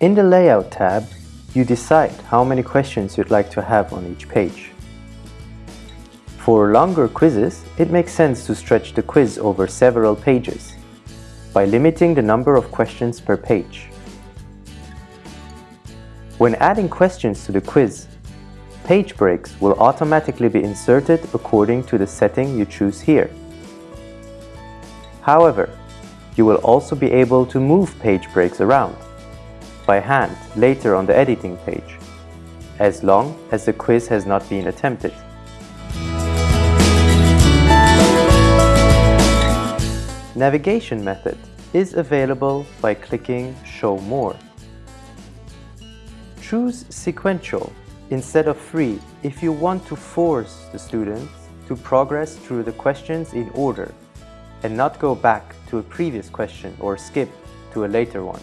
In the Layout tab, you decide how many questions you'd like to have on each page. For longer quizzes, it makes sense to stretch the quiz over several pages by limiting the number of questions per page. When adding questions to the quiz, page breaks will automatically be inserted according to the setting you choose here. However, you will also be able to move page breaks around by hand later on the editing page, as long as the quiz has not been attempted. Navigation method is available by clicking Show More. Choose Sequential instead of Free if you want to force the students to progress through the questions in order and not go back to a previous question or skip to a later one.